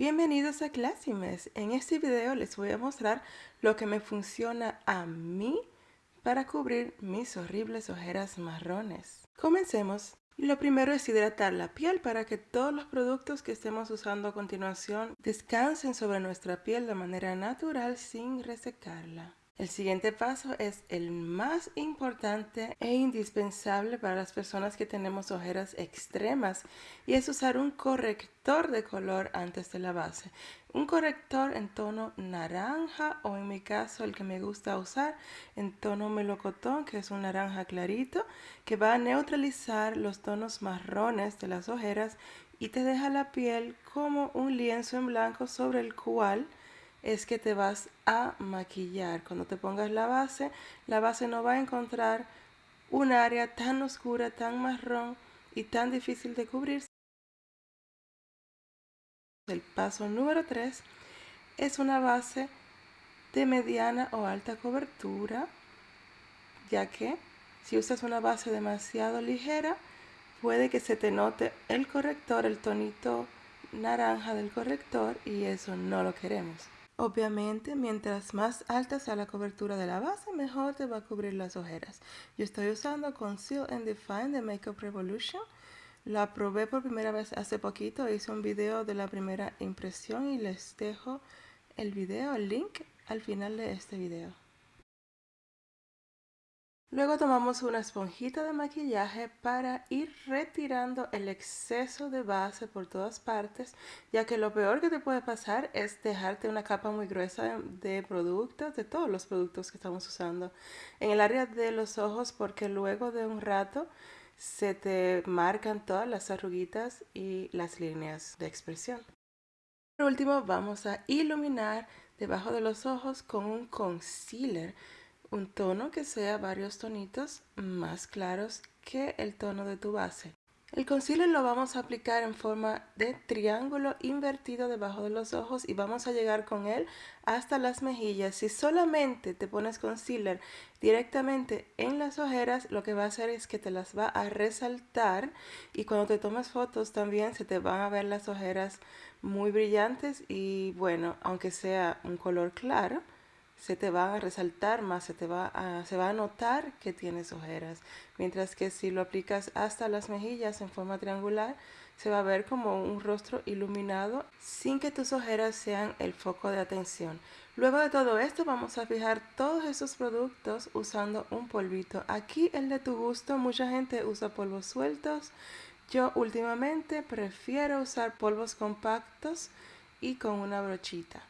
Bienvenidos a Classimes. En este video les voy a mostrar lo que me funciona a mí para cubrir mis horribles ojeras marrones. Comencemos. Lo primero es hidratar la piel para que todos los productos que estemos usando a continuación descansen sobre nuestra piel de manera natural sin resecarla. El siguiente paso es el más importante e indispensable para las personas que tenemos ojeras extremas y es usar un corrector de color antes de la base. Un corrector en tono naranja o en mi caso el que me gusta usar en tono melocotón que es un naranja clarito que va a neutralizar los tonos marrones de las ojeras y te deja la piel como un lienzo en blanco sobre el cual es que te vas a maquillar. Cuando te pongas la base, la base no va a encontrar un área tan oscura, tan marrón y tan difícil de cubrir. El paso número 3 es una base de mediana o alta cobertura, ya que si usas una base demasiado ligera, puede que se te note el corrector, el tonito naranja del corrector y eso no lo queremos. Obviamente, mientras más alta sea la cobertura de la base, mejor te va a cubrir las ojeras. Yo estoy usando Conceal and Define de Makeup Revolution. La probé por primera vez hace poquito, hice un video de la primera impresión y les dejo el video, el link al final de este video. Luego tomamos una esponjita de maquillaje para ir retirando el exceso de base por todas partes, ya que lo peor que te puede pasar es dejarte una capa muy gruesa de productos, de todos los productos que estamos usando en el área de los ojos, porque luego de un rato se te marcan todas las arruguitas y las líneas de expresión. Por último, vamos a iluminar debajo de los ojos con un concealer un tono que sea varios tonitos más claros que el tono de tu base. El concealer lo vamos a aplicar en forma de triángulo invertido debajo de los ojos y vamos a llegar con él hasta las mejillas. Si solamente te pones concealer directamente en las ojeras, lo que va a hacer es que te las va a resaltar y cuando te tomes fotos también se te van a ver las ojeras muy brillantes y bueno, aunque sea un color claro, se te va a resaltar más, se te va a, se va a notar que tienes ojeras. Mientras que si lo aplicas hasta las mejillas en forma triangular, se va a ver como un rostro iluminado sin que tus ojeras sean el foco de atención. Luego de todo esto vamos a fijar todos esos productos usando un polvito. Aquí el de tu gusto, mucha gente usa polvos sueltos. Yo últimamente prefiero usar polvos compactos y con una brochita.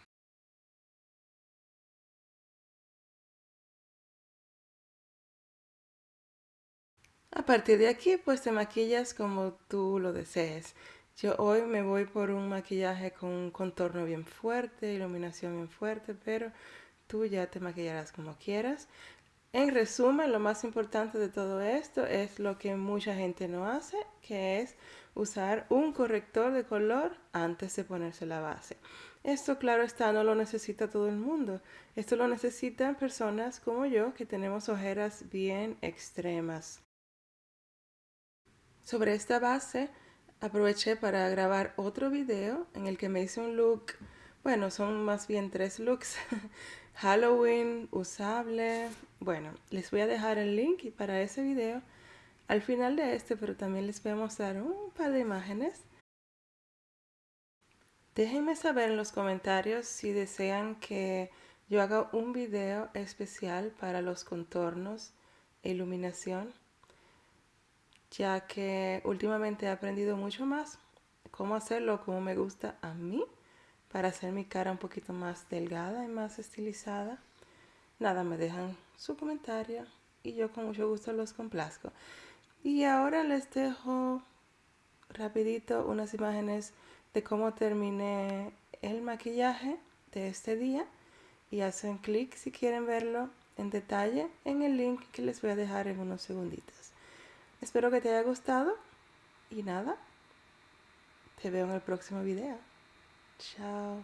A partir de aquí, pues te maquillas como tú lo desees. Yo hoy me voy por un maquillaje con un contorno bien fuerte, iluminación bien fuerte, pero tú ya te maquillarás como quieras. En resumen, lo más importante de todo esto es lo que mucha gente no hace, que es usar un corrector de color antes de ponerse la base. Esto, claro está, no lo necesita todo el mundo. Esto lo necesitan personas como yo que tenemos ojeras bien extremas. Sobre esta base aproveché para grabar otro video en el que me hice un look, bueno, son más bien tres looks, Halloween, usable, bueno, les voy a dejar el link para ese video al final de este, pero también les voy a mostrar un par de imágenes. Déjenme saber en los comentarios si desean que yo haga un video especial para los contornos e iluminación ya que últimamente he aprendido mucho más cómo hacerlo como me gusta a mí para hacer mi cara un poquito más delgada y más estilizada. Nada, me dejan su comentario y yo con mucho gusto los complazco. Y ahora les dejo rapidito unas imágenes de cómo terminé el maquillaje de este día y hacen clic si quieren verlo en detalle en el link que les voy a dejar en unos segunditos. Espero que te haya gustado y nada, te veo en el próximo video. Chao.